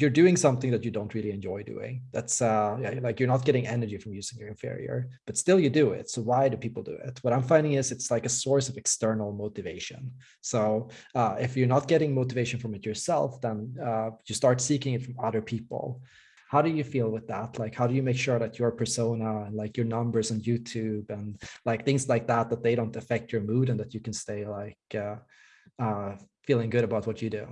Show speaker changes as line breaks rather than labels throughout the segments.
you're doing something that you don't really enjoy doing, that's uh, yeah, like you're not getting energy from using your inferior, but still you do it. So why do people do it? What I'm finding is it's like a source of external motivation. So uh, if you're not getting motivation from it yourself, then uh, you start seeking it from other people. How do you feel with that? Like, how do you make sure that your persona and like your numbers on YouTube and like things like that, that they don't affect your mood and that you can stay like uh, uh, feeling good about what you do?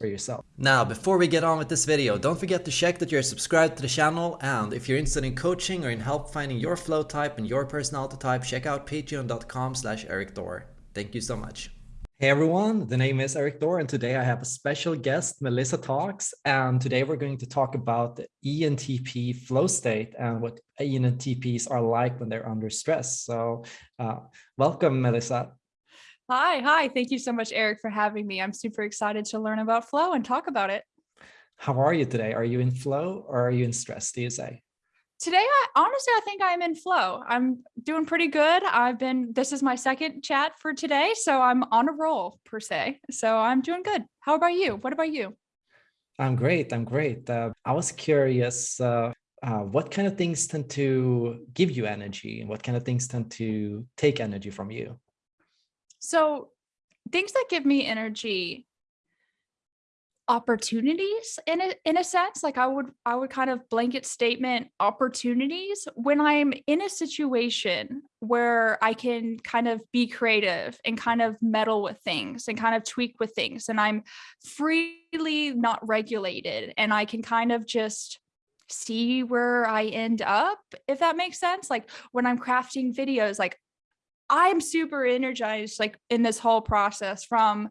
For yourself.
Now, before we get on with this video, don't forget to check that you're subscribed to the channel and if you're interested in coaching or in help finding your flow type and your personality type, check out patreon.com slash Erik Thor. Thank you so much.
Hey everyone, the name is Erik Thor and today I have a special guest, Melissa Talks, and today we're going to talk about the ENTP flow state and what ENTPs are like when they're under stress. So uh, welcome, Melissa.
Hi, hi. Thank you so much, Erik, for having me. I'm super excited to learn about flow and talk about it.
How are you today? Are you in flow or are you in stress, do you say?
Today, I honestly, I think I'm in flow. I'm doing pretty good. I've been, this is my second chat for today, so I'm on a roll per se. So I'm doing good. How about you? What about you?
I'm great. I'm great. Uh, I was curious, uh, uh, what kind of things tend to give you energy and what kind of things tend to take energy from you?
So things that give me energy opportunities in a in a sense like i would i would kind of blanket statement opportunities when i'm in a situation where i can kind of be creative and kind of meddle with things and kind of tweak with things and i'm freely not regulated and i can kind of just see where i end up if that makes sense. Like when i'm crafting videos like I'm super energized like in this whole process from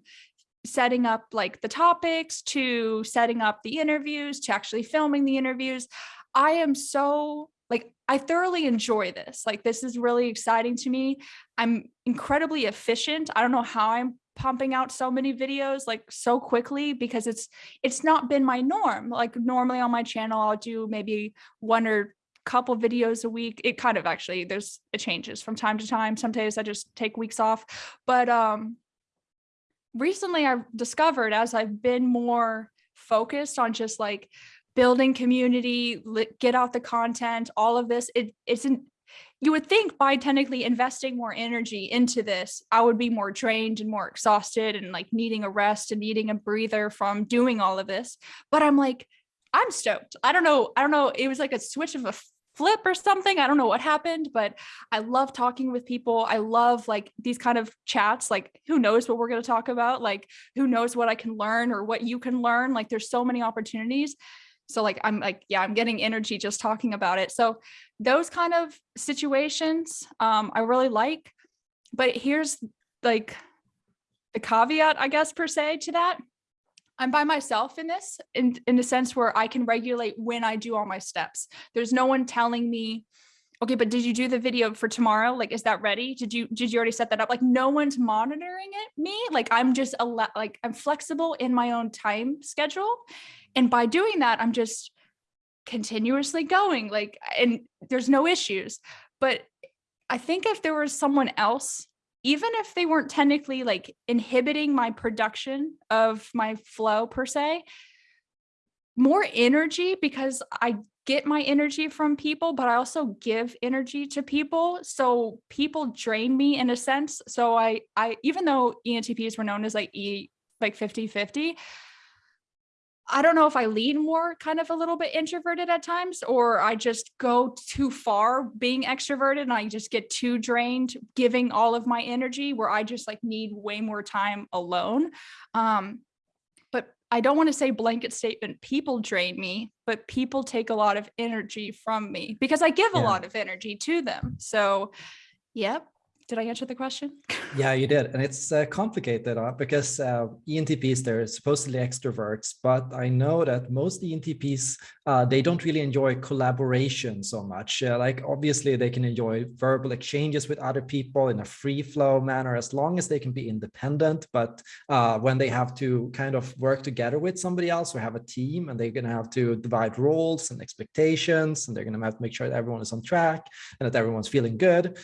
setting up like the topics to setting up the interviews to actually filming the interviews. I am so like I thoroughly enjoy this. Like this is really exciting to me. I'm incredibly efficient. I don't know how I'm pumping out so many videos like so quickly because it's it's not been my norm. Like normally on my channel I'll do maybe one or couple videos a week. It kind of actually, there's, it changes from time to time. Some days I just take weeks off, but um, recently I've discovered as I've been more focused on just like building community, get out the content, all of this, it, it's an, you would think by technically investing more energy into this, I would be more drained and more exhausted and like needing a rest and needing a breather from doing all of this. But I'm like, I'm stoked. I don't know. I don't know. It was like a switch of a flip or something. I don't know what happened, but I love talking with people. I love like these kind of chats, like who knows what we're going to talk about? Like who knows what I can learn or what you can learn? Like there's so many opportunities. So like, I'm like, yeah, I'm getting energy just talking about it. So those kind of situations um, I really like, but here's like the caveat, I guess, per se to that. I'm by myself in this, in, in a sense where I can regulate when I do all my steps. There's no one telling me, okay, but did you do the video for tomorrow? Like, is that ready? Did you, did you already set that up? Like no one's monitoring it, me. Like I'm just a like I'm flexible in my own time schedule. And by doing that, I'm just continuously going like, and there's no issues. But I think if there was someone else even if they weren't technically like inhibiting my production of my flow per se, more energy because I get my energy from people, but I also give energy to people. So people drain me in a sense. So I, I, even though ENTPs were known as like E, like 50, 50, I don't know if I lean more kind of a little bit introverted at times, or I just go too far being extroverted and I just get too drained giving all of my energy where I just like need way more time alone. Um, but I don't want to say blanket statement, people drain me, but people take a lot of energy from me because I give yeah. a lot of energy to them. So, yep, did I answer the question?
yeah, you did. And it's uh, complicated uh, because uh, ENTPs, they're supposedly extroverts, but I know that most ENTPs, uh, they don't really enjoy collaboration so much. Uh, like obviously they can enjoy verbal exchanges with other people in a free flow manner, as long as they can be independent. But uh, when they have to kind of work together with somebody else or have a team and they're going to have to divide roles and expectations, and they're going to have to make sure that everyone is on track and that everyone's feeling good,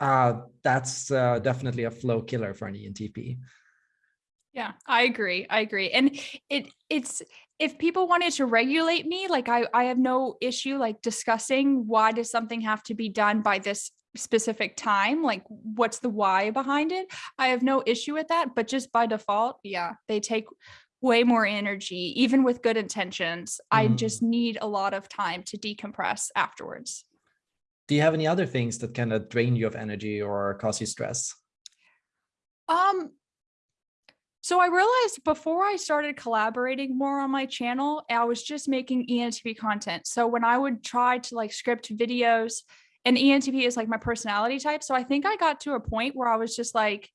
uh, that's uh, definitely a flow killer for an ENTP.
Yeah, I agree. I agree. And it it's if people wanted to regulate me, like I I have no issue like discussing why does something have to be done by this specific time? Like what's the why behind it? I have no issue with that, but just by default, yeah, they take way more energy even with good intentions. I
Mm.
just need a lot of time to decompress afterwards.
Do you have any other things that kind of drain you of energy or cause you stress?
Um, so I realized before I started collaborating more on my channel, I was just making ENTP content. So when I would try to like script videos, and ENTP is like my personality type. So I think I got to a point where I was just like,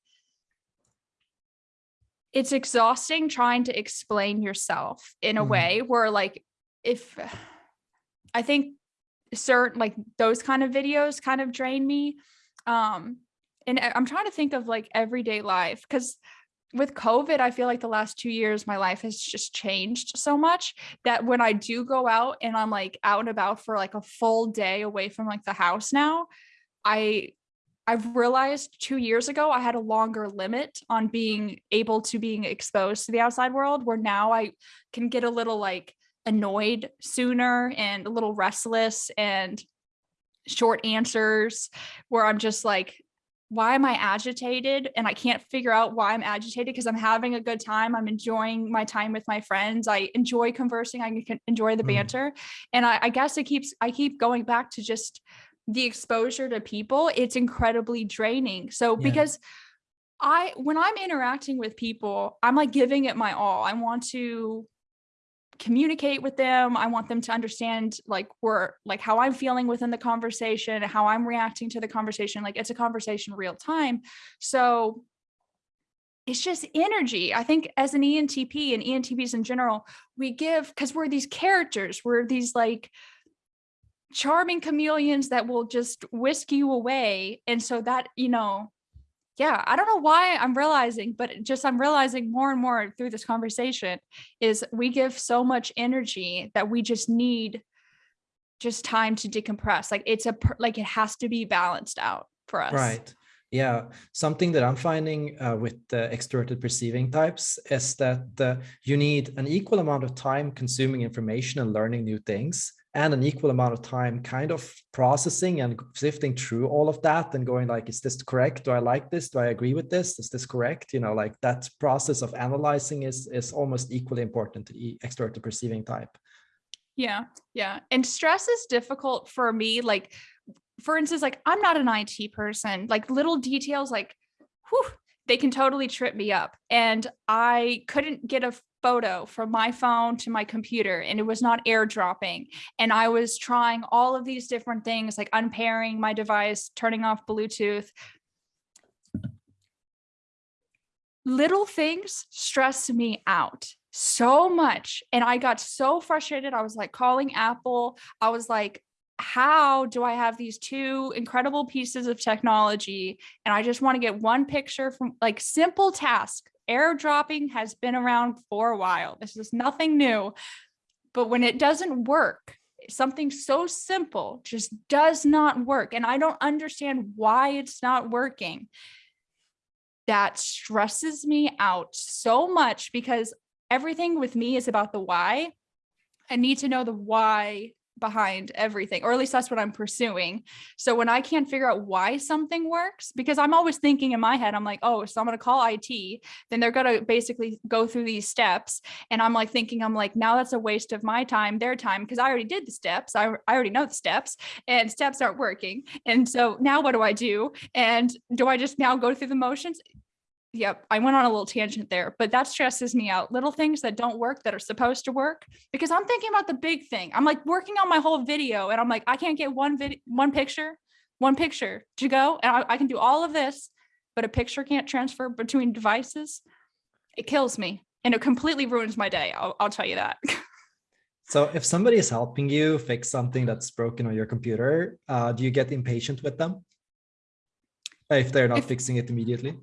it's exhausting trying to explain yourself in a
Mhm.
way where like if I think certain like those kind of videos kind of drain me. Um and I'm trying to think of like everyday life because with COVID, I feel like the last two years, my life has just changed so much that when I do go out and I'm like out and about for like a full day away from like the house now, I I've realized two years ago I had a longer limit on being able to being exposed to the outside world where now I can get a little like annoyed sooner and a little restless and short answers where I'm just like, why am I agitated? And I can't figure out why I'm agitated because I'm having a good time. I'm enjoying my time with my friends. I enjoy conversing. I can enjoy the
Mm.
banter. And I, I guess it keeps, I keep going back to just the exposure to people. It's incredibly draining. So
Yeah.
because I, when I'm interacting with people, I'm like giving it my all. I want to communicate with them. I want them to understand like we're like how I'm feeling within the conversation, how I'm reacting to the conversation. Like it's a conversation real time. So it's just energy. I think as an ENTP and ENTPs in general, we give because we're these characters, we're these like charming chameleons that will just whisk you away. And so that, you know, yeah, I don't know why I'm realizing, but just I'm realizing more and more through this conversation is we give so much energy that we just need just time to decompress. Like it's a like it has to be balanced out for us.
Right. Yeah. Something that I'm finding uh, with the extroverted perceiving types is that uh, you need an equal amount of time consuming information and learning new things and an equal amount of time kind of processing and sifting through all of that and going like, is this correct? Do I like this? Do I agree with this? Is this correct? You know, like that process of analyzing is, is almost equally important to the extroverted perceiving type.
Yeah, yeah. And stress is difficult for me. Like, for instance, like I'm not an IT person. Like little details, like, whew, they can totally trip me up. And I couldn't get a photo from my phone to my computer and it was not airdropping. And I was trying all of these different things, like unpairing my device, turning off Bluetooth. Little things stress me out so much. And I got so frustrated. I was like calling Apple. I was like, how do I have these two incredible pieces of technology? And I just want to get one picture from like simple task. Airdropping has been around for a while. This is nothing new. But when it doesn't work, something so simple just does not work. And I don't understand why it's not working. That stresses me out so much because everything with me is about the why. I need to know the why behind everything, or at least that's what I'm pursuing. So when I can't figure out why something works, because I'm always thinking in my head, I'm like, oh, so I'm going to call IT, then they're going to basically go through these steps. And I'm like thinking, I'm like, now that's a waste of my time, their time, because I already did the steps. I, I already know the steps and steps aren't working. And so now what do I do? And do I just now go through the motions? Yep, I went on a little tangent there, but that stresses me out. Little things that don't work that are supposed to work because I'm thinking about the big thing. I'm like working on my whole video and I'm like, I can't get one video, one picture, one picture to go. And I, I can do all of this, but a picture can't transfer between devices. It kills me and it completely ruins my day. I'll, I'll tell you that.
So if somebody is helping you fix something that's broken on your computer, uh, do you get impatient with them? If they're not
If-
fixing it immediately?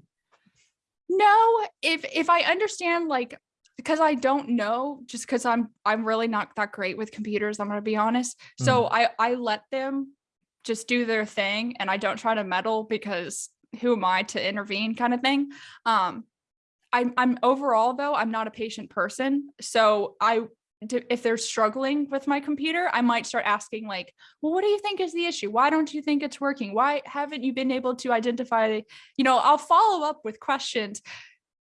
No, if if I understand like because I don't know, just because I'm I'm really not that great with computers, I'm gonna be honest. So I I let them just do their thing and I don't try to meddle because who am I to intervene kind of thing. Um I'm I'm overall though, I'm not a patient person. So I if they're struggling with my computer, I might start asking like, well, what do you think is the issue? Why don't you think it's working? Why haven't you been able to identify, you know, I'll follow up with questions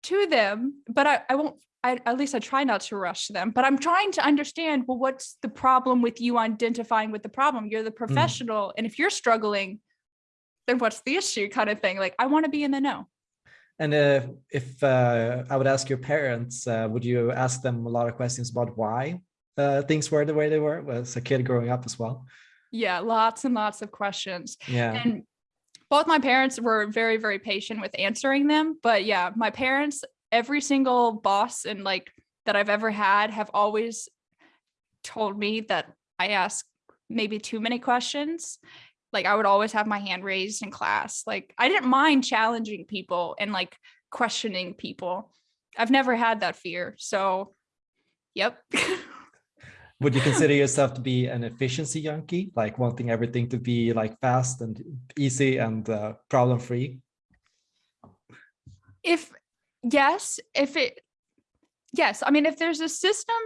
to them, but I, I won't I, at least I try not to rush them, but I'm trying to understand, well, what's the problem with you identifying with the problem? You're the mm. professional. And if you're struggling, then what's the issue kind of thing? Like, I want to be in the know.
And uh, if uh, I would ask your parents, uh, would you ask them a lot of questions about why uh, things were the way they were as a kid growing up as well?
Yeah, lots and lots of questions.
Yeah.
And both my parents were very, very patient with answering them. But yeah, my parents, every single boss and like that I've ever had have always told me that I ask maybe too many questions. Like I would always have my hand raised in class. Like I didn't mind challenging people and like questioning people. I've never had that fear. So, yep.
would you consider yourself to be an efficiency junkie, like wanting everything to be like fast and easy and uh, problem free?
if yes, if it yes, I mean if there's a system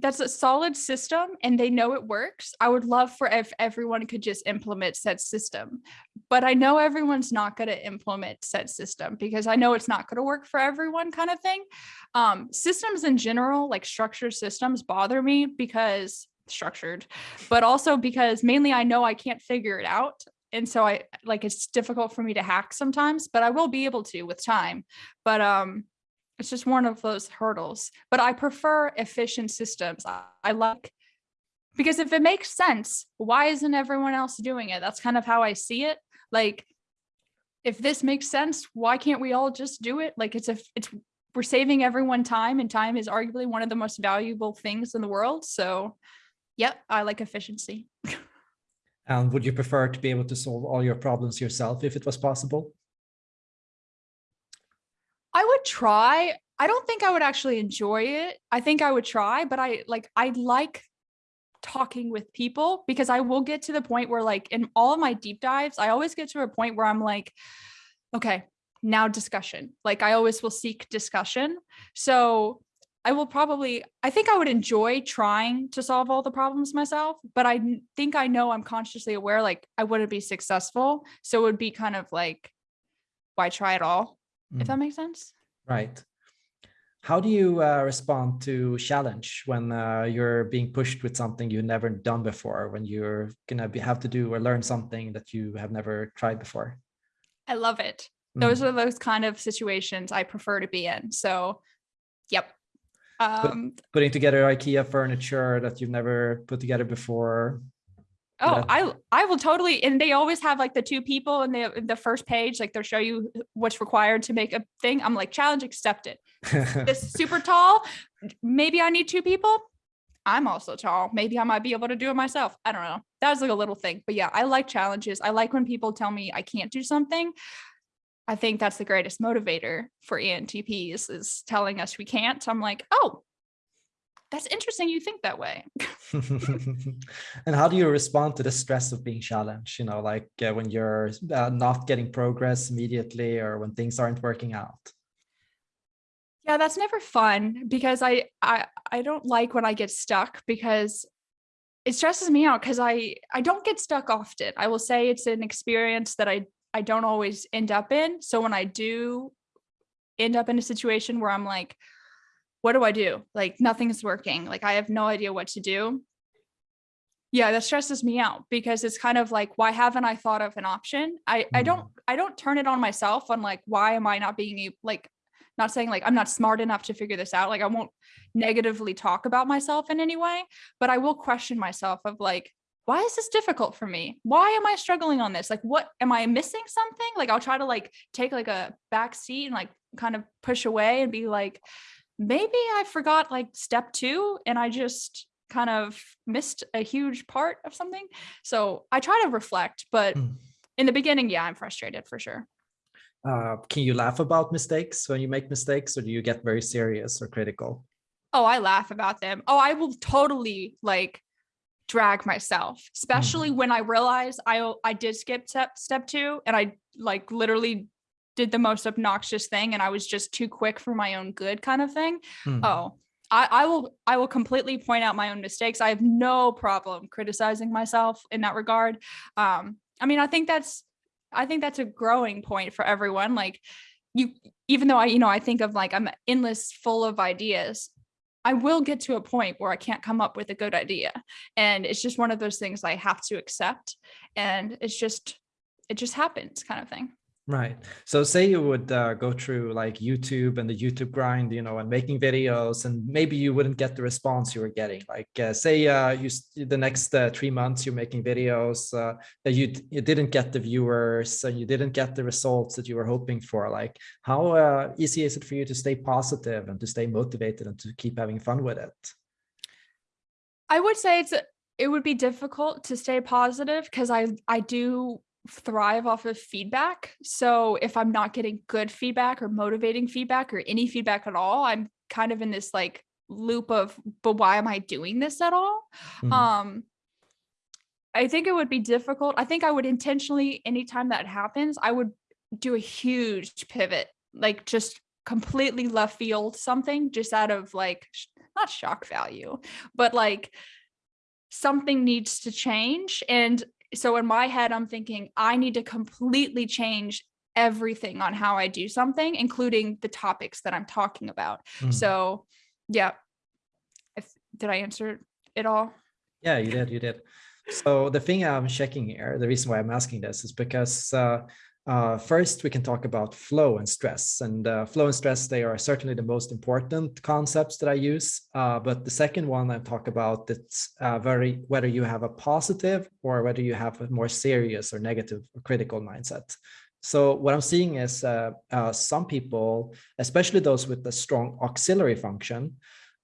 that's a solid system and they know it works, I would love for if everyone could just implement said system. But I know everyone's not going to implement said system because I know it's not going to work for everyone kind of thing. Um, systems in general, like structured systems bother me because structured, but also because mainly I know I can't figure it out. And so I like it's difficult for me to hack sometimes, but I will be able to with time. But um it's just one of those hurdles. But I prefer efficient systems. I, I like because if it makes sense, why isn't everyone else doing it? That's kind of how I see it. Like if this makes sense, why can't we all just do it? Like it's a it's we're saving everyone time and time is arguably one of the most valuable things in the world. So yep, I like efficiency.
And would you prefer to be able to solve all your problems yourself if it was possible?
I would try. I don't think I would actually enjoy it. I think I would try, but I like I like talking with people because I will get to the point where like in all of my deep dives, I always get to a point where I'm like, okay, now discussion. Like I always will seek discussion. So I will probably, I think I would enjoy trying to solve all the problems myself, but I think I know I'm consciously aware, like I wouldn't be successful. So it would be kind of like, why try it all? Mm. If that makes sense.
Right. How do you uh, respond to challenge when uh, you're being pushed with something you've never done before, when you're gonna be, have to do or learn something that you have never tried before?
I love it. Those mm. are those kind of situations I prefer to be in. So, yep,
um, putting together IKEA furniture that you've never put together before.
Oh, I I will totally, and they always have like the two people in the the first page, like they'll show you what's required to make a thing. I'm like, challenge accepted. this super tall, maybe I need two people. I'm also tall. Maybe I might be able to do it myself. I don't know. That was like a little thing, but yeah, I like challenges. I like when people tell me I can't do something. I think that's the greatest motivator for ENTPs is telling us we can't. I'm like, oh, that's interesting. You think that way.
and how do you respond to the stress of being challenged? You know, like uh, when you're uh, not getting progress immediately or when things aren't working out.
Yeah, that's never fun because I I I don't like when I get stuck because it stresses me out because I I don't get stuck often. I will say it's an experience that I I don't always end up in. So when I do end up in a situation where I'm like, what do I do? Like nothing's working. Like I have no idea what to do. Yeah, that stresses me out because it's kind of like, why haven't I thought of an option? I, mm. I don't, mm. I don't turn it on myself on like, why am I not being able, like, not saying like I'm not smart enough to figure this out. Like I won't negatively talk about myself in any way, but I will question myself of like, why is this difficult for me? Why am I struggling on this? Like, what am I missing something? Like, I'll try to like take like a back seat and like kind of push away and be like, maybe I forgot like step two and I just kind of missed a huge part of something. So I try to reflect, but mm. in the beginning, yeah, I'm frustrated for sure.
Uh, can you laugh about mistakes when you make mistakes or do you get very serious or critical?
Oh, I laugh about them. Oh, I will totally like drag myself, especially mm. when I realize I I did skip step step two and I like literally did the most obnoxious thing and I was just too quick for my own good kind of thing.
Hmm.
Oh, I, I will I will completely point out my own mistakes. I have no problem criticizing myself in that regard. Um, I mean, I think that's I think that's a growing point for everyone. Like you, even though I, you know, I think of like I'm endless full of ideas. I will get to a point where I can't come up with a good idea. And it's just one of those things I have to accept. And it's just, it just happens kind of thing.
Right. So say you would uh, go through like YouTube and the YouTube grind, you know, and making videos, and maybe you wouldn't get the response you were getting. Like uh, say uh, you the next uh, three months you're making videos uh, that you you didn't get the viewers and you didn't get the results that you were hoping for. Like how uh, easy is it for you to stay positive and to stay motivated and to keep having fun with it?
I would say it's it would be difficult to stay positive because I I do thrive off of feedback. So if I'm not getting good feedback or motivating feedback or any feedback at all, I'm kind of in this like loop of, but why am I doing this at all?
Mhm.
Um, I think it would be difficult. I think I would intentionally, anytime that happens, I would do a huge pivot, like just completely left field something just out of like, not shock value, but like something needs to change. And so in my head, I'm thinking I need to completely change everything on how I do something, including the topics that I'm talking about.
Mhm.
So yeah. If did I answer it all?
Yeah, you did, you did. So the thing I'm checking here, the reason why I'm asking this is because uh, uh, first we can talk about flow and stress. And uh, flow and stress, they are certainly the most important concepts that I use. Uh, but the second one I talk about, it's uh, very whether you have a positive or whether you have a more serious or negative or critical mindset. So what I'm seeing is uh, uh, some people, especially those with a strong auxiliary function,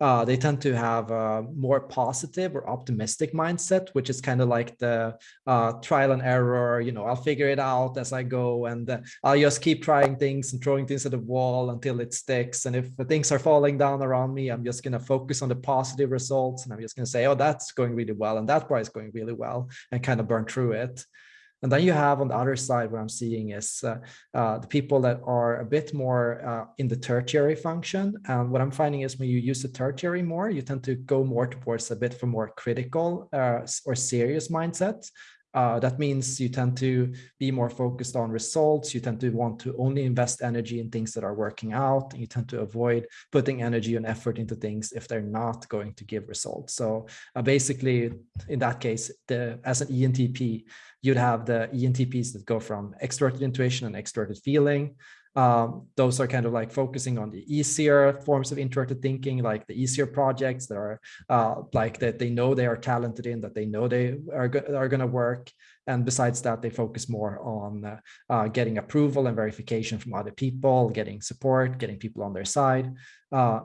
uh, they tend to have a more positive or optimistic mindset, which is kind of like the uh, trial and error. You know, I'll figure it out as I go, and uh, I'll just keep trying things and throwing things at the wall until it sticks. And if things are falling down around me, I'm just going to focus on the positive results, and I'm just going to say, "Oh, that's going really well," and that part is going really well, and kind of burn through it. And then you have on the other side, what I'm seeing is uh, uh, the people that are a bit more uh, in the tertiary function. And what I'm finding is when you use the tertiary more, you tend to go more towards a bit for more critical uh, or serious mindset. Uh, that means you tend to be more focused on results. You tend to want to only invest energy in things that are working out. You tend to avoid putting energy and effort into things if they're not going to give results. So uh, basically, in that case, the, as an ENTP, you'd have the ENTPs that go from extroverted intuition and extroverted feeling. Um, those are kind of like focusing on the easier forms of introverted thinking, like the easier projects that are uh, like that they know they are talented in, that they know they are, go are going to work. And besides that, they focus more on uh, uh, getting approval and verification from other people, getting support, getting people on their side. Uh,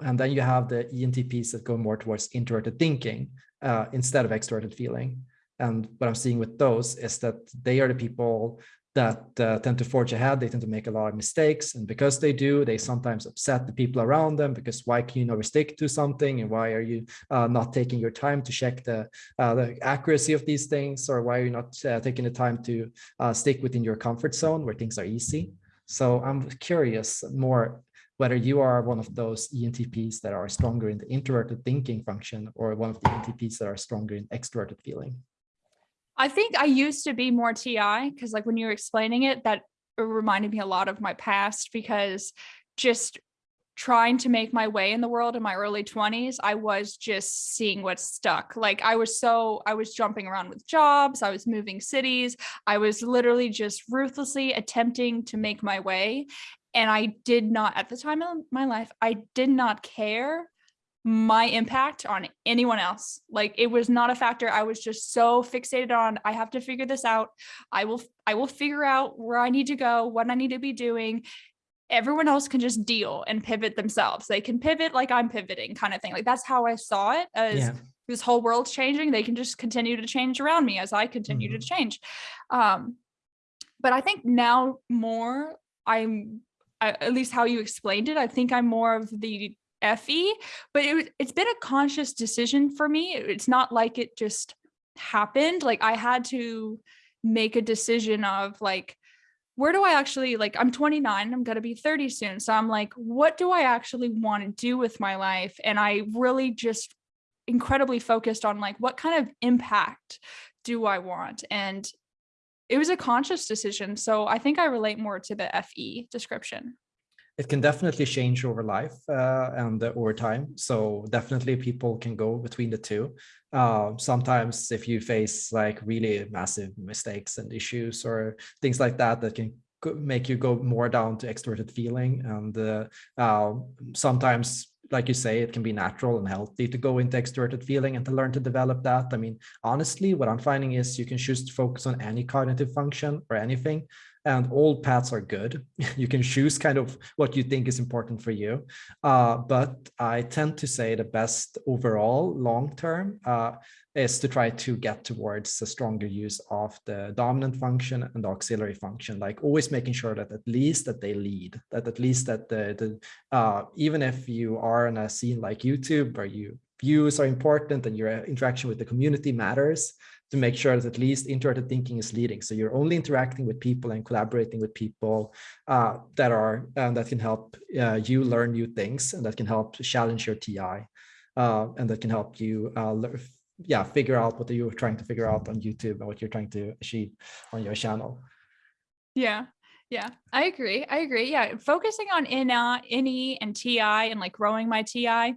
and then you have the ENTPs that go more towards introverted thinking uh, instead of extroverted feeling. And what I'm seeing with those is that they are the people that uh, tend to forge ahead. They tend to make a lot of mistakes. And because they do, they sometimes upset the people around them because why can you never stick to something? And why are you uh, not taking your time to check the, uh, the accuracy of these things? Or why are you not uh, taking the time to uh, stick within your comfort zone where things are easy? So I'm curious more whether you are one of those ENTPs that are stronger in the introverted thinking function or one of the ENTPs that are stronger in extroverted feeling.
I think I used to be more TI because like when you were explaining it, that reminded me a lot of my past because just trying to make my way in the world in my early 20s, I was just seeing what's stuck. Like I was so, I was jumping around with jobs, I was moving cities, I was literally just ruthlessly attempting to make my way. And I did not, at the time of my life, I did not care my impact on anyone else. Like it was not a factor. I was just so fixated on I have to figure this out. I will I will figure out where I need to go, what I need to be doing. Everyone else can just deal and pivot themselves. They can pivot like I'm pivoting kind of thing. Like that's how I saw it as
Yeah.
this whole world's changing. They can just continue to change around me as I continue to change. Um but I think now more I'm I, at least how you explained it, I think I'm more of the FE, but it, it's been a conscious decision for me. It's not like it just happened. Like I had to make a decision of like, where do I actually like I'm 29, I'm going to be 30 soon. So I'm like, what do I actually want to do with my life? And I really just incredibly focused on like what kind of impact do I want? And it was a conscious decision. So I think I relate more to the FE description.
It can definitely change over life uh, and uh, over time. So definitely people can go between the two. Uh, sometimes if you face like really massive mistakes and issues or things like that, that can make you go more down to extroverted feeling. And uh, uh, sometimes like you say, it can be natural and healthy to go into extroverted feeling and to learn to develop that. I mean, honestly, what I'm finding is you can choose to focus on any cognitive function or anything, and all paths are good. you can choose kind of what you think is important for you. Uh, but I tend to say the best overall long term uh, is to try to get towards a stronger use of the dominant function and the auxiliary function, like always making sure that at least that they lead, that at least that the, the uh, even if you are in a scene like YouTube where you views are important and your interaction with the community matters, to make sure that at least introverted thinking is leading. So you're only interacting with people and collaborating with people uh, that are and that can help uh, you learn new things and that can help challenge your TI uh, and that can help you uh, yeah, figure out what you're trying to figure out on YouTube and what you're trying to achieve on your channel.
Yeah. Yeah, I agree. I agree. Yeah, focusing on NA, NE and TI and like growing my TI,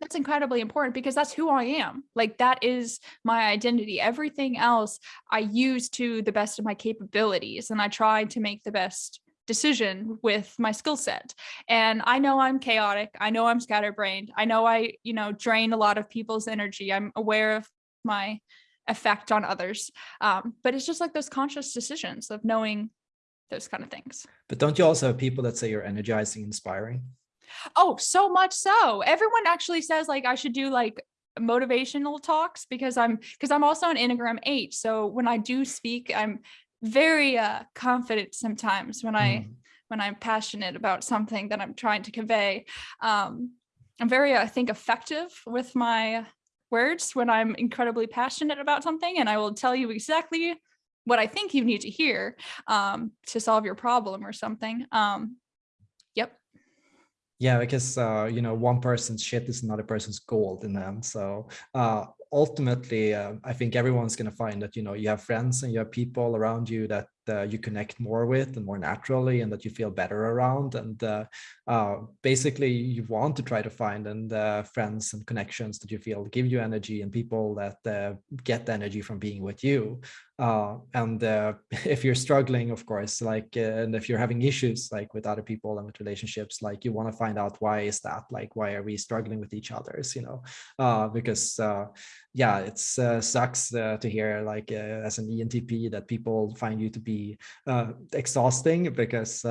that's incredibly important because that's who I am. Like that is my identity. Everything else I use to the best of my capabilities and I try to make the best decision with my skill set. And I know I'm chaotic. I know I'm scatterbrained. I know I, you know, drain a lot of people's energy. I'm aware of my effect on others. Um, but it's just like those conscious decisions of knowing those kind of things.
But don't you also have people that say you're energizing, inspiring?
Oh, so much so. Everyone actually says like I should do like motivational talks because I'm because I'm also an Enneagram 8. So when I do speak, I'm very uh, confident sometimes when I mm. when I'm passionate about something that I'm trying to convey. Um, I'm very, I think, effective with my words when I'm incredibly passionate about something, and I will tell you exactly what I think you need to hear um, to solve your problem or something. Um.
Yeah, because uh, you know one person's shit is another person's gold in them. So uh, ultimately, uh, I think everyone's going to find that you know you have friends and you have people around you that uh, you connect more with and more naturally, and that you feel better around. And uh, uh, basically, you want to try to find and friends and connections that you feel give you energy and people that get energy from being with you. Uh, and uh, if you're struggling of course like uh, and if you're having issues like with other people and with relationships like you want to find out why is that? Like why are we struggling with each other's you know? Uh, because uh, yeah it's uh, sucks to hear like as an ENTP that people find you to be exhausting because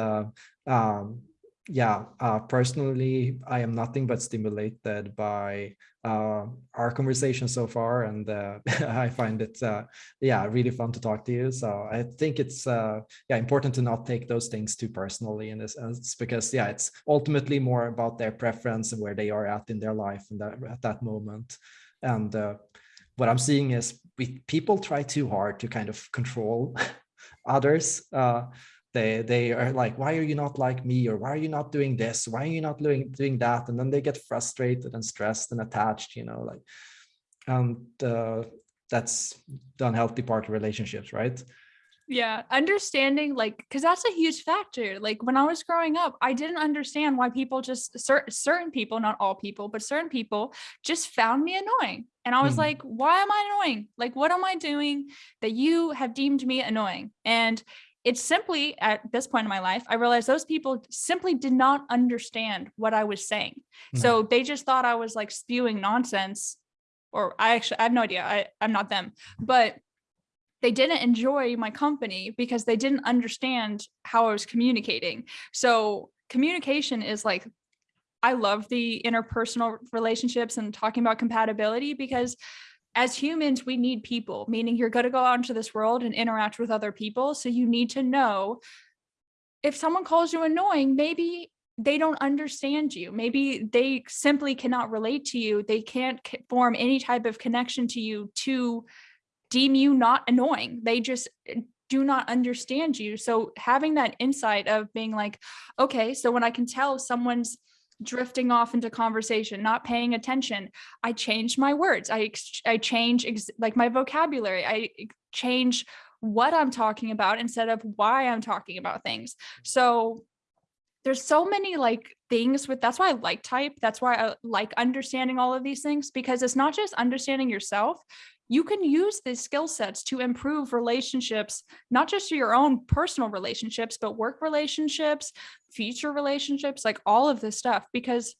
um, yeah, uh, personally, I am nothing but stimulated by uh, our conversation so far, and uh, I find it, uh, yeah, really fun to talk to you. So I think it's, uh, yeah, important to not take those things too personally in this sense, because yeah, it's ultimately more about their preference and where they are at in their life and that at that moment. And uh, what I'm seeing is we people try too hard to kind of control others they they are like why are you not like me? Or why are you not doing this? Why are you not doing doing that? And then they get frustrated and stressed and attached you know like and uh, that's the unhealthy part of relationships right
yeah understanding like because that's a huge factor like when i was growing up i didn't understand why people just cer- certain people not all people but certain people just found me annoying and i was mm. like why am i annoying like what am i doing that you have deemed me annoying and it's simply at this point in my life, I realized those people simply did not understand what I was saying. No. So they just thought I was like spewing nonsense or I actually, I have no idea. I, I'm not them, but they didn't enjoy my company because they didn't understand how I was communicating. So communication is like, I love the interpersonal relationships and talking about compatibility because as humans, we need people, meaning you're going to go out into this world and interact with other people. So you need to know if someone calls you annoying, maybe they don't understand you. Maybe they simply cannot relate to you. They can't form any type of connection to you to deem you not annoying. They just eh, do not understand you. So having that insight of being like, okay, so when I can tell someone's drifting off into conversation, not paying attention, I change my words. I I change ex- like my vocabulary. I change what I'm talking about instead of why I'm talking about things. Mm. So there's so many like things with that's why I like type. That's why I like understanding all of these things because it's not just understanding yourself. You can use these skill sets to improve relationships, not just your own personal relationships, but work relationships, future relationships, like all of this stuff, because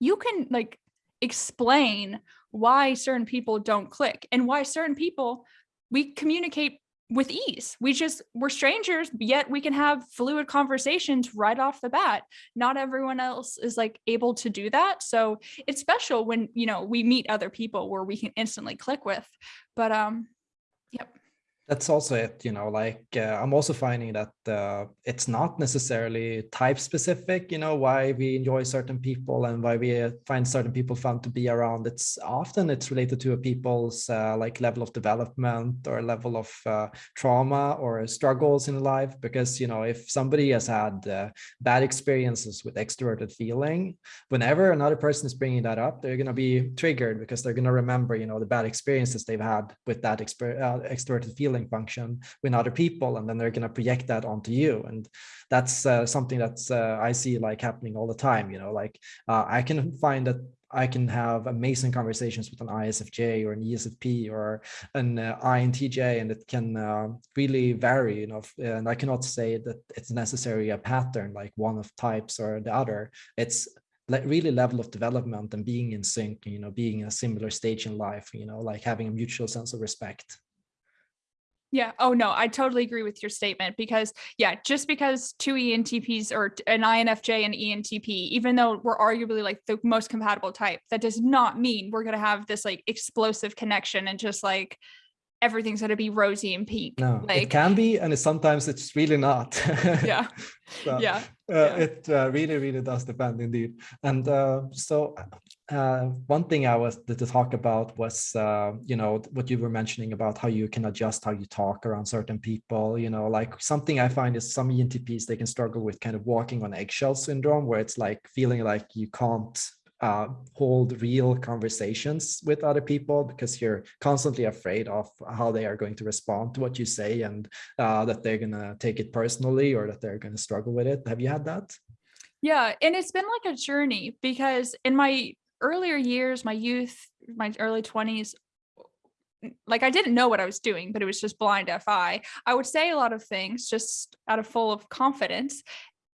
you can like explain why certain people don't click and why certain people we communicate with ease. We just, we're strangers, yet we can have fluid conversations right off the bat. Not everyone else is like able to do that. So it's special when, you know, we meet other people where we can instantly click with. But um, yep.
That's also it, you know, like uh, I'm also finding that uh, it's not necessarily type specific, you know, why we enjoy certain people and why we uh, find certain people fun to be around. It's often it's related to a people's uh, like level of development or level of uh, trauma or struggles in life. Because, you know, if somebody has had uh, bad experiences with extroverted feeling, whenever another person is bringing that up, they're going to be triggered because they're going to remember, you know, the bad experiences they've had with that exper extroverted feeling function with other people and then they're going to project that onto you and that's uh, something that's uh, i see like happening all the time you know like uh, i can find that I can have amazing conversations with an ISFJ or an ESFP or an uh, INTJ, and it can uh, really vary, you know, and I cannot say that it's necessarily a pattern like one of types or the other. It's like really level of development and being in sync, you know, being in a similar stage in life, you know, like having a mutual sense of respect.
Yeah. Oh, no, I totally agree with your statement because, yeah, just because two ENTPs or an INFJ and ENTP, even though we're arguably like the most compatible type, that does not mean we're going to have this like explosive connection and just like everything's going to be rosy and pink.
No,
like,
it can be, and sometimes it's really not.
yeah.
so,
yeah.
Uh,
yeah.
It uh, really, really does depend indeed. And uh, so uh, one thing I was to talk about was, uh, you know, what you were mentioning about how you can adjust how you talk around certain people. You know, like something I find is some ENTPs they can struggle with kind of walking on eggshell syndrome, where it's like feeling like you can't uh, hold real conversations with other people because you're constantly afraid of how they are going to respond to what you say and uh, that they're going to take it personally or that they're going to struggle with it. Have you had that?
Yeah, and it's been like a journey because in my earlier years, my youth, my early 20s, like I didn't know what I was doing, but it was just blind FI. I would say a lot of things just out of full of confidence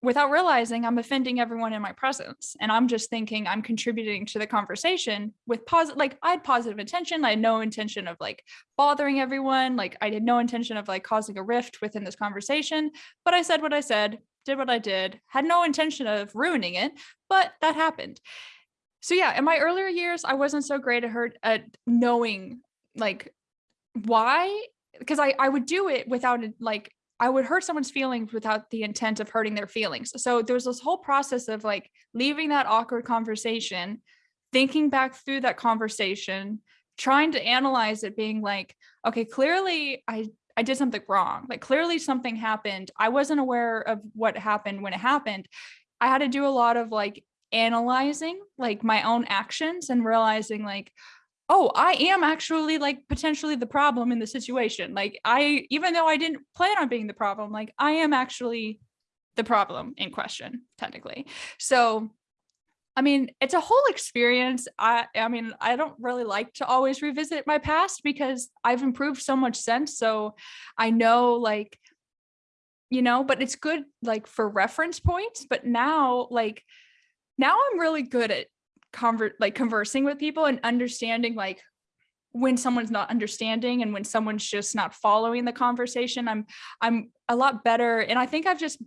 without realizing I'm offending everyone in my presence. And I'm just thinking I'm contributing to the conversation with positive, like I had positive intention. I had no intention of like bothering everyone. Like I had no intention of like causing a rift within this conversation, but I said what I said, did what I did, had no intention of ruining it, but that happened so yeah, in my earlier years, I wasn't so great at her at knowing like why, because I I would do it without like I would hurt someone's feelings without the intent of hurting their feelings. So there was this whole process of like leaving that awkward conversation, thinking back through that conversation, trying to analyze it, being like, okay, clearly I I did something wrong. Like clearly something happened. I wasn't aware of what happened when it happened. I had to do a lot of like analyzing like my own actions and realizing like oh i am actually like potentially the problem in the situation like i even though i didn't plan on being the problem like i am actually the problem in question technically. So i mean it's a whole experience. I i mean i don't really like to always revisit my past because i've improved so much since so i know like you know but it's good like for reference points but now like now I'm really good at convert like conversing with people and understanding like when someone's not understanding and when someone's just not following the conversation i'm i'm a lot better and i think i've just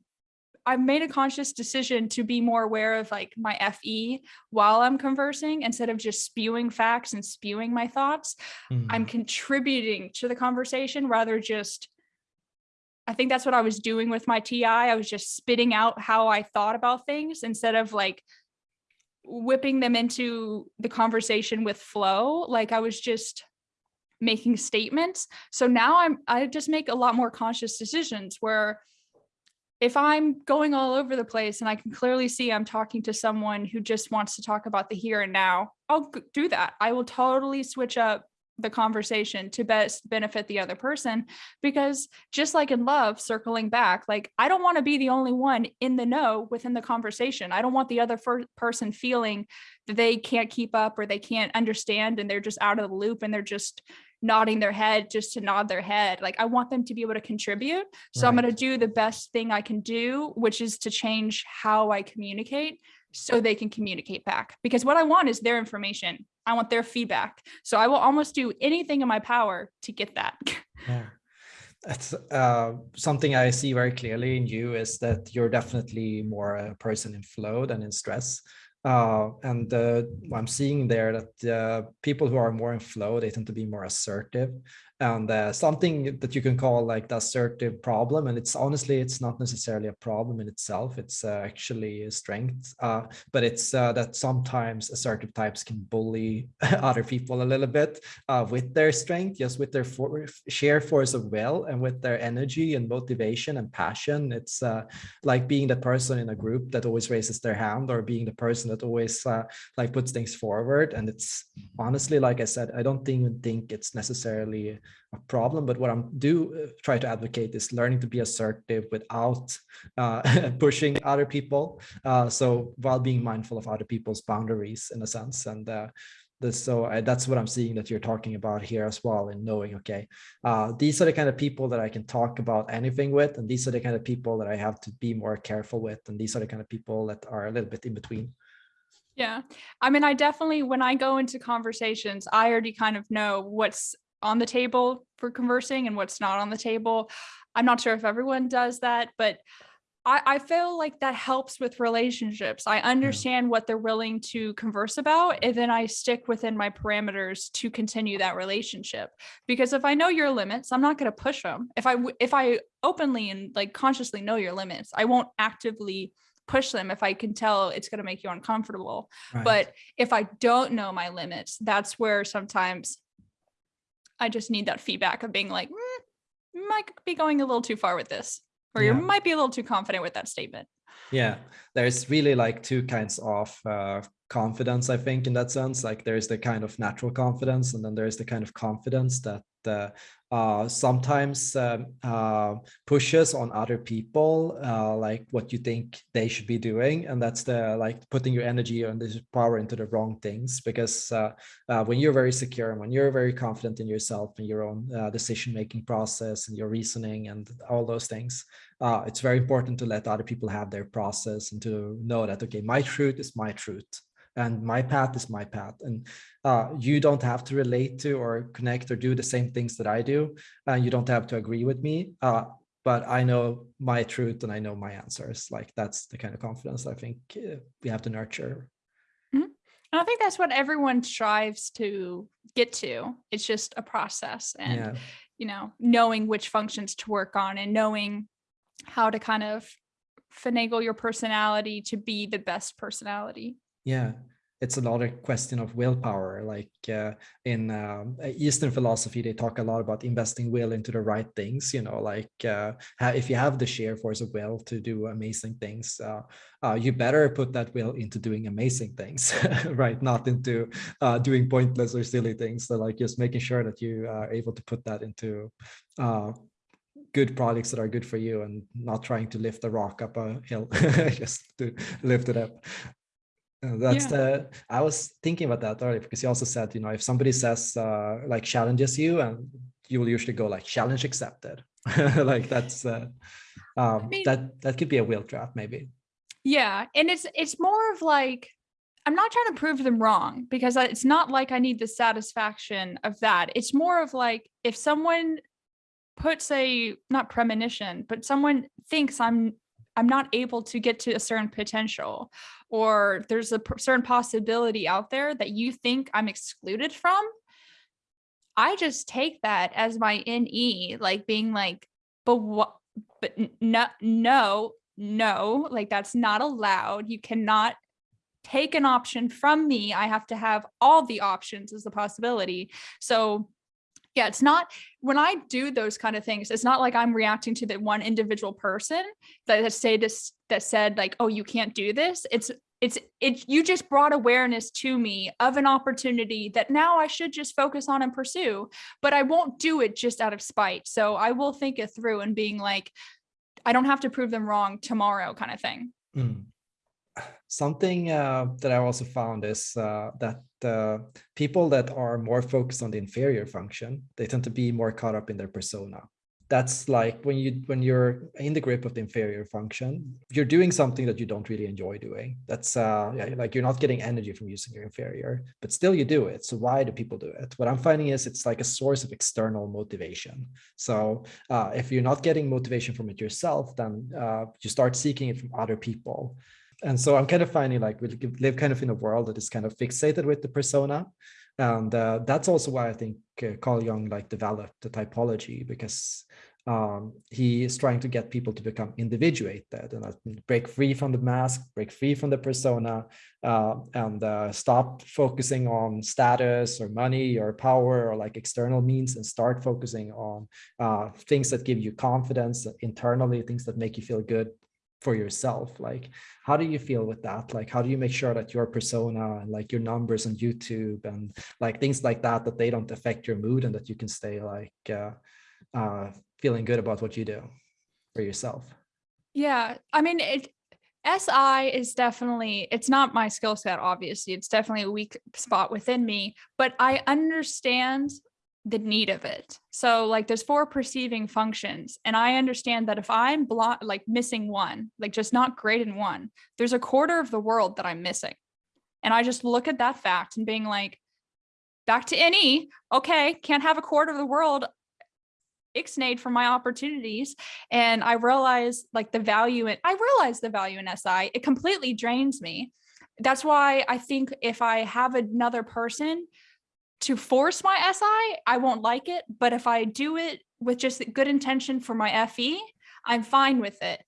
i've made a conscious decision to be more aware of like my fe while i'm conversing instead of just spewing facts and spewing my thoughts mm. i'm contributing to the conversation rather just I think that's what I was doing with my TI. I was just spitting out how I thought about things instead of like whipping them into the conversation with flow. Like I was just making statements. So now I'm I just make a lot more conscious decisions where if I'm going all over the place and I can clearly see I'm talking to someone who just wants to talk about the here and now, I'll do that. I will totally switch up the conversation to best benefit the other person because just like in love circling back like i don't want to be the only one in the know within the conversation. I don't want the other person feeling that they can't keep up or they can't understand and they're just out of the loop and they're just nodding their head just to nod their head. Like i want them to be able to contribute so i'm going to do the best thing i can do which is to change how i communicate so they can communicate back because what i want is their information i want their feedback so i will almost do anything in my power to get that
Yeah. That's uh, something I see very clearly in you is that you're definitely more a person in flow than in stress. Uh, and uh, I'm seeing there that uh, people who are more in flow, they tend to be more assertive and uh, something that you can call like the assertive problem. And it's honestly, it's not necessarily a problem in itself. It's uh, actually a strength, uh, but it's uh, that sometimes assertive types can bully other people a little bit uh, with their strength, just with their for force of will and with their energy and motivation and passion. It's uh, like being the person in a group that always raises their hand or being the person that always like puts things forward. And it's honestly, like I said, I don't even think it's necessarily a problem, but what I'm do uh, try to advocate is learning to be assertive without uh, pushing other people. Uh, so while being mindful of other people's boundaries in a sense. And uh, this, so I, that's what I'm seeing that you're talking about here as well in knowing, okay, uh, these are the kind of people that I can talk about anything with. And these are the kind of people that I have to be more careful with. And these are the kind of people that are a little bit in between.
Yeah. I mean, I definitely, when I go into conversations, I already kind of know what's on the table for conversing and what's not on the table. I'm not sure if everyone does that, but I, I feel like that helps with relationships. I mm. understand what they're willing to converse about, and then I stick within my parameters to continue that relationship. Because if I know your limits, I'm not going to push them. If I if I openly and like consciously know your limits, I won't actively push them if I can tell it's going to make you uncomfortable.
Right.
But if I don't know my limits, that's where sometimes I just need that feedback of being like, "Mm, might be going a little too far with this, or you might be a little too confident with that statement.
Yeah, there's really like two kinds of uh, confidence, I think, in that sense. Like there's the kind of natural confidence, and then there's the kind of confidence that uh, uh, sometimes um, uh, pushes on other people, uh, like what you think they should be doing, and that's the like putting your energy and this power into the wrong things. Because uh, uh, when you're very secure and when you're very confident in yourself and your own uh, decision-making process and your reasoning and all those things, uh, it's very important to let other people have their process and to know that okay my truth is my truth and my path is my path. And uh, you don't have to relate to or connect or do the same things that i do and you don't have to agree with me uh, but i know my truth and i know my answers. Like that's the kind of confidence i think uh, we have to nurture.
And I think that's what everyone strives to get to. It's just a process and,
yeah.
you know, knowing which functions to work on and knowing how to kind of finagle your personality to be the best personality.
yeah it's a lot of question of willpower like uh, in um, eastern philosophy they talk a lot about investing will into the right things you know like uh, if you have the sheer force of will to do amazing things uh, uh, you better put that will into doing amazing things right not into uh, doing pointless or silly things so like just making sure that you are able to put that into uh, good products that are good for you and not trying to lift a rock up a hill just to lift it up uh, that's
Yeah.
the I was thinking about that earlier because you also said, you know, if somebody says uh like challenges you and you will usually go like challenge accepted. like that's uh um
mean-
that that could be a wheel trap maybe.
Yeah, and it's it's more of like I'm not trying to prove them wrong because it's not like I need the satisfaction of that. It's more of like if someone puts a not premonition, but someone thinks I'm I'm not able to get to a certain potential or there's a certain possibility out there that you think I'm excluded from, I just take that as my NE, like being like, but what but no no no like that's not allowed. You cannot take an option from me. I have to have all the options as a possibility. So yeah, it's not when I do those kind of things, it's not like I'm reacting to the one individual person that that say this that said like, oh, you can't do this. It's it's it you just brought awareness to me of an opportunity that now I should just focus on and pursue, but I won't do it just out of spite. So I will think it through and being like, I don't have to prove them wrong tomorrow kind of thing.
Mm. Something uh, that I also found is uh, that uh, people that are more focused on the inferior function, they tend to be more caught up in their persona. That's like when you when you're in the grip of the inferior function, you're doing something that you don't really enjoy doing. That's uh, yeah, like you're not getting energy from using your inferior, but still you do it. So why do people do it? What I'm finding is it's like a source of external motivation. So uh, if you're not getting motivation from it yourself, then uh, you start seeking it from other people and so I'm kind of finding like we live kind of in a world that is kind of fixated with the persona. And uh, that's also why I think uh, Carl Jung like developed the typology because um, he is trying to get people to become individuated and break free from the mask, break free from the persona, uh, and uh, stop focusing on status or money or power or like external means and start focusing on uh, things that give you confidence internally, things that make you feel good for yourself like how do you feel with that like how do you make sure that your persona and like your numbers on youtube and like things like that that they don't affect your mood and that you can stay like uh, uh feeling good about what you do for yourself
yeah i mean it SI is definitely, it's not my skill set, obviously. It's definitely a weak spot within me, but I understand the need of it. So like there's four perceiving functions and I understand that if I'm block like missing one, like just not great in one, there's a quarter of the world that I'm missing. And I just look at that fact and being like, back to NE, okay, can't have a quarter of the world ixnayed for my opportunities. And I realize like the value in, I realize the value in SI, it completely drains me. That's why I think if I have another person to force my SI, I won't like it. But if I do it with just good intention for my FE, I'm fine with it.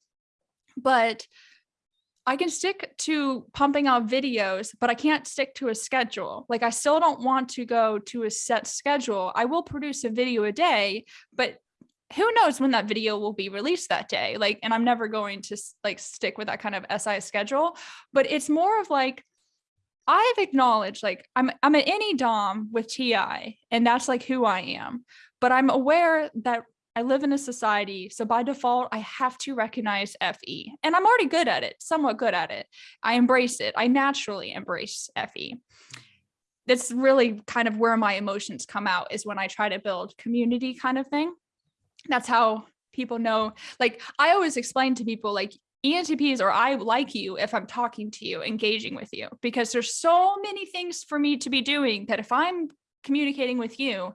But I can stick to pumping out videos, but I can't stick to a schedule. Like I still don't want to go to a set schedule. I will produce a video a day, but who knows when that video will be released that day like and i'm never going to like stick with that kind of si schedule but it's more of like I've acknowledged like I'm I'm an NE dom with TI and that's like who I am. But I'm aware that I live in a society. So by default, I have to recognize FE and I'm already good at it, somewhat good at it. I embrace it. I naturally embrace FE. That's really kind of where my emotions come out is when I try to build community kind of thing. That's how people know, like I always explain to people like ENTPs or I like you if I'm talking to you, engaging with you, because there's so many things for me to be doing that if I'm communicating with you,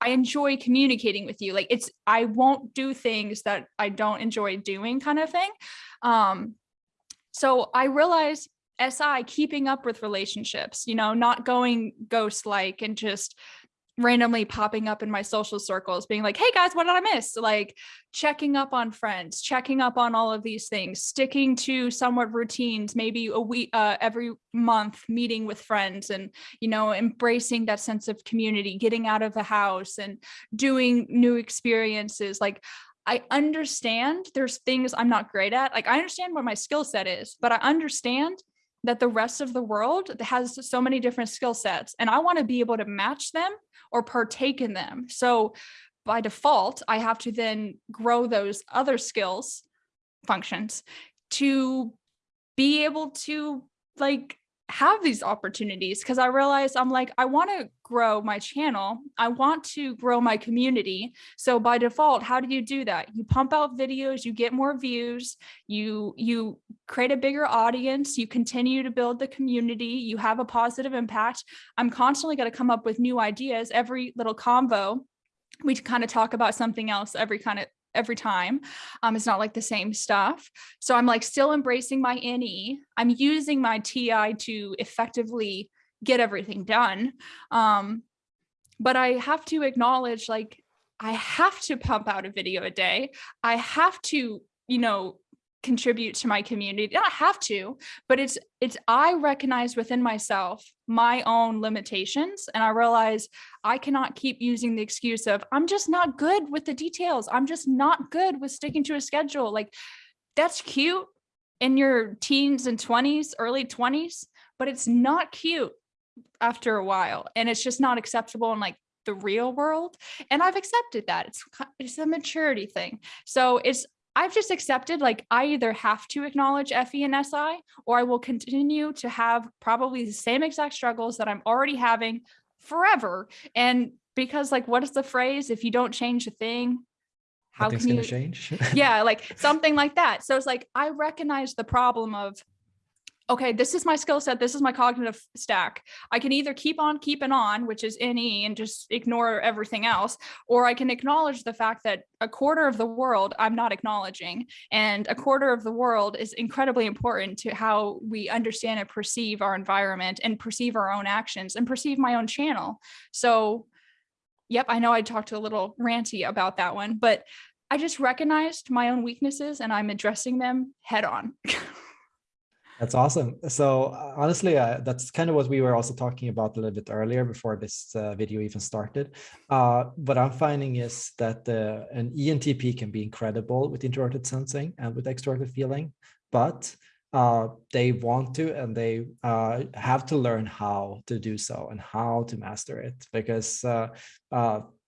I enjoy communicating with you. Like it's, I won't do things that I don't enjoy doing kind of thing. Um, so I realize SI keeping up with relationships, you know, not going ghost like and just randomly popping up in my social circles being like hey guys what did i miss like checking up on friends checking up on all of these things sticking to somewhat routines maybe a week uh, every month meeting with friends and you know embracing that sense of community getting out of the house and doing new experiences like I understand there's things I'm not great at. Like I understand what my skill set is, but I understand that the rest of the world has so many different skill sets and I want to be able to match them or partake in them. So by default, I have to then grow those other skills functions to be able to like have these opportunities because I realized I'm like, I want to grow my channel. I want to grow my community. So by default, how do you do that? You pump out videos, you get more views, you, you create a bigger audience, you continue to build the community, you have a positive impact. I'm constantly going to come up with new ideas every little convo we kind of talk about something else every kind of every time. Um, it's not like the same stuff. So I'm like still embracing my NE. I'm using my TI to effectively get everything done. Um, but I have to acknowledge like I have to pump out a video a day. I have to, you know, contribute to my community. Not have to, but it's it's I recognize within myself my own limitations and I realize I cannot keep using the excuse of I'm just not good with the details. I'm just not good with sticking to a schedule. Like that's cute in your teens and 20s, early 20s, but it's not cute after a while and it's just not acceptable in like the real world and i've accepted that it's it's a maturity thing so it's I've just accepted like I either have to acknowledge FE and SI or I will continue to have probably the same exact struggles that I'm already having forever. And because like, what is the phrase? If you don't change a thing, how
Nothing's
can you
change.
yeah, like something like that. So it's like I recognize the problem of okay, this is my skill set, this is my cognitive stack. I can either keep on keeping on, which is NE and just ignore everything else, or I can acknowledge the fact that a quarter of the world I'm not acknowledging. And a quarter of the world is incredibly important to how we understand and perceive our environment and perceive our own actions and perceive my own channel. So yep, I know I talked a little ranty about that one, but I just recognized my own weaknesses and I'm addressing them head on.
That's awesome. So uh, honestly, uh, that's kind of what we were also talking about a little bit earlier before this uh, video even started. Uh, what I'm finding is that uh, an ENTP can be incredible with introverted sensing and with extroverted feeling, but uh, they want to and they have to learn how to do so and how to master it because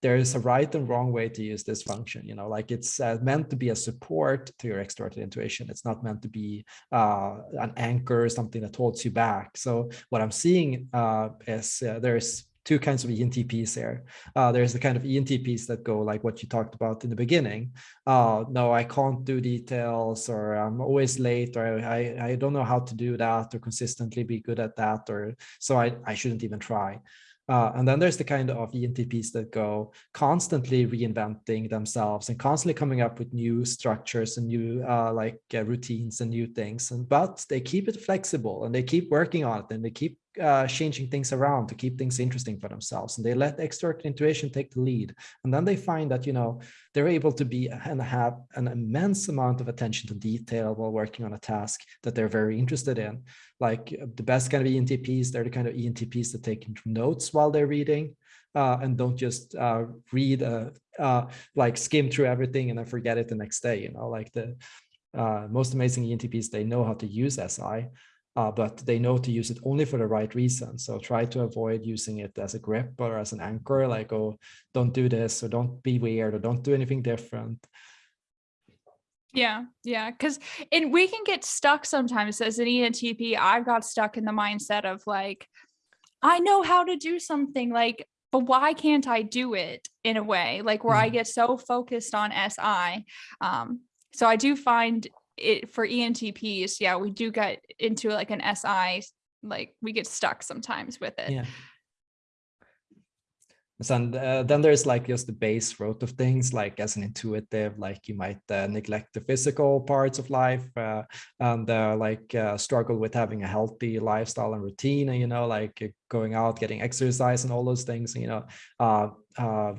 there is a right and wrong way to use this function you know like it's uh, meant to be a support to your extroverted intuition it's not meant to be uh, an anchor or something that holds you back so what i'm seeing uh, is uh, there's two kinds of ENTPs there. Uh, there's the kind of ENTPs that go like what you talked about in the beginning. Uh, no, I can't do details or I'm always late or I, I don't know how to do that or consistently be good at that or so I, I shouldn't even try. Uh, and then there's the kind of ENTPs that go constantly reinventing themselves and constantly coming up with new structures and new uh, like uh, routines and new things. And but they keep it flexible and they keep working on it and they keep uh, changing things around to keep things interesting for themselves. And they let extrovert intuition take the lead. And then they find that you know they're able to be and have an immense amount of attention to detail while working on a task that they're very interested in. Like uh, the best kind of ENTPs they're the kind of ENTPs that take notes while they're reading uh, and don't just uh, read uh, uh, like skim through everything and then forget it the next day you know? Like the most amazing ENTPs they know how to use SI uh, but they know to use it only for the right reason. So try to avoid using it as a grip or as an anchor, like, oh, don't do this or don't be weird or don't do anything different.
Yeah, yeah, because and we can get stuck sometimes as an ENTP. I've got stuck in the mindset of like, I know how to do something like, but why can't I do it in a way like where mm. I get so focused on SI? Um, so I do find it for ENTPs, yeah, we do get into like an SI, like we get stuck sometimes with it.
Yeah. And uh, then there's like just the base root of things, like as an intuitive, like you might uh, neglect the physical parts of life uh, and uh, like uh, struggle with having a healthy lifestyle and routine, and you know, like going out, getting exercise, and all those things. You know, uh,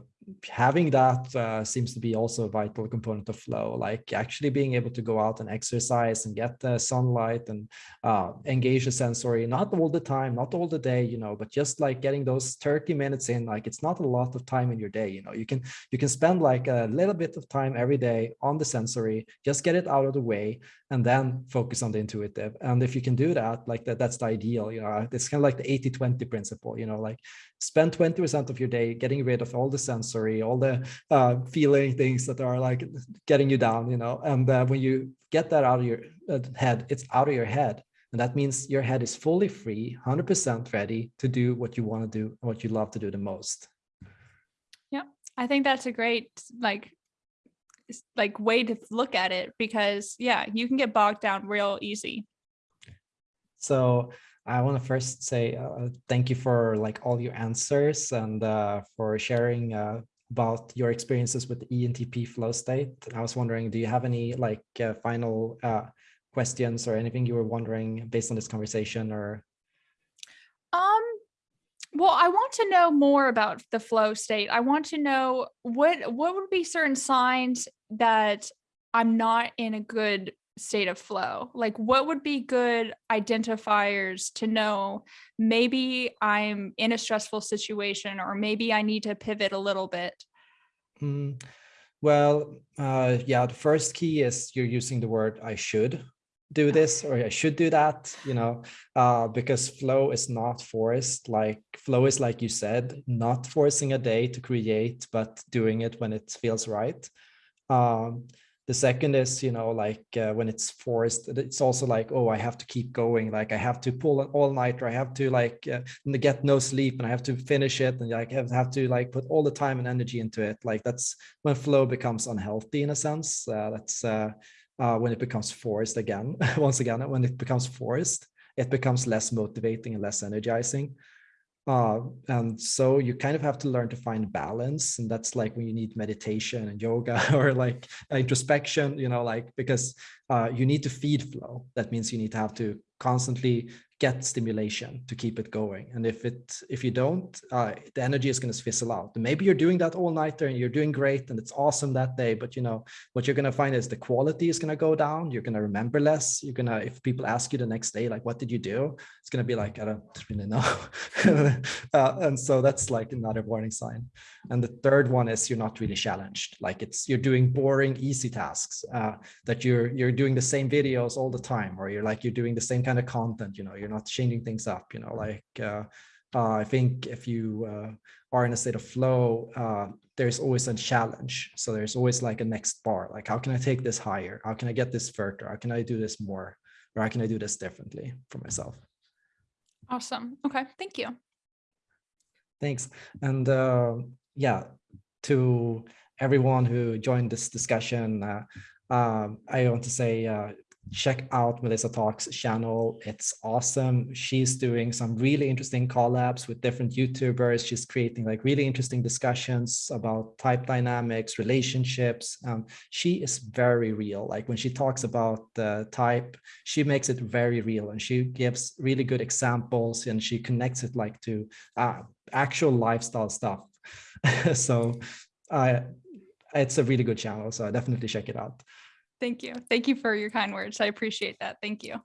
having that uh, seems to be also a vital component of flow like actually being able to go out and exercise and get the sunlight and uh, engage the sensory not all the time not all the day you know but just like getting those 30 minutes in like it's not a lot of time in your day you know you can you can spend like a little bit of time every day on the sensory just get it out of the way and then focus on the intuitive. And if you can do that like that that's the ideal you know it's kind of like the 80 20 principle you know like spend 20 percent of your day getting rid of all the sensory all the uh, feeling things that are like getting you down you know and uh, when you get that out of your uh, head it's out of your head. And that means your head is fully free 100 percent ready to do what you want to do what you love to do the most.
Yeah i think that's a great like like way to look at it because yeah, you can get bogged down real easy.
So I want to first say uh, thank you for like all your answers and uh, for sharing uh, about your experiences with the ENTP flow state. I was wondering, do you have any like uh, final uh, questions or anything you were wondering based on this conversation or?
Um, well, I want to know more about the flow state. I want to know what what would be certain signs that I'm not in a good state of flow? Like what would be good identifiers to know maybe I'm in a stressful situation or maybe I need to pivot a little bit?
Mm, well, uh, yeah, the first key is you're using the word I should do this or I should do that, you know, uh, because flow is not forced. Like flow is like you said, not forcing a day to create, but doing it when it feels right. Um, the second is, you know, like uh, when it's forced, it's also like, oh, I have to keep going. Like I have to pull an all nighter. I have to like uh, get no sleep and I have to finish it. And like have, have to like put all the time and energy into it. Like that's when flow becomes unhealthy in a sense. Uh, that's uh, uh, when it becomes forced again. Once again, when it becomes forced, it becomes less motivating and less energizing. Uh, and so you kind of have to learn to find balance. And that's like when you need meditation and yoga or like introspection, you know, like because uh, you need to feed flow. That means you need to have to constantly get stimulation to keep it going. And if it if you don't, uh, the energy is going to fizzle out. Maybe you're doing that all nighter and you're doing great and it's awesome that day. But you know what you're going to find is the quality is going to go down. You're going to remember less. You're gonna if people ask you the next day like what did you do, it's going to be like I don't really know. uh, and so that's like another warning sign. And the third one is you're not really challenged. Like it's you're doing boring, easy tasks uh, that you're you're doing the same videos all the time, or you're like you're doing the same kind of content. You know, you're not changing things up. You know, like uh, uh, I think if you uh, are in a state of flow, uh, there's always a challenge. So there's always like a next bar. Like how can I take this higher? How can I get this further? How can I do this more? Or how can I do this differently for myself?
Awesome. Okay, thank you.
Thanks. And uh, yeah, to everyone who joined this discussion, uh, um, I want to say uh, check out Melissa Talks channel. It's awesome. She's doing some really interesting collabs with different YouTubers. She's creating like really interesting discussions about type dynamics, relationships. Um, she is very real. Like when she talks about the type, she makes it very real and she gives really good examples and she connects it like to uh, actual lifestyle stuff. so uh, it's a really good channel. So definitely check it out.
Thank you. Thank you for your kind words. I appreciate that. Thank you.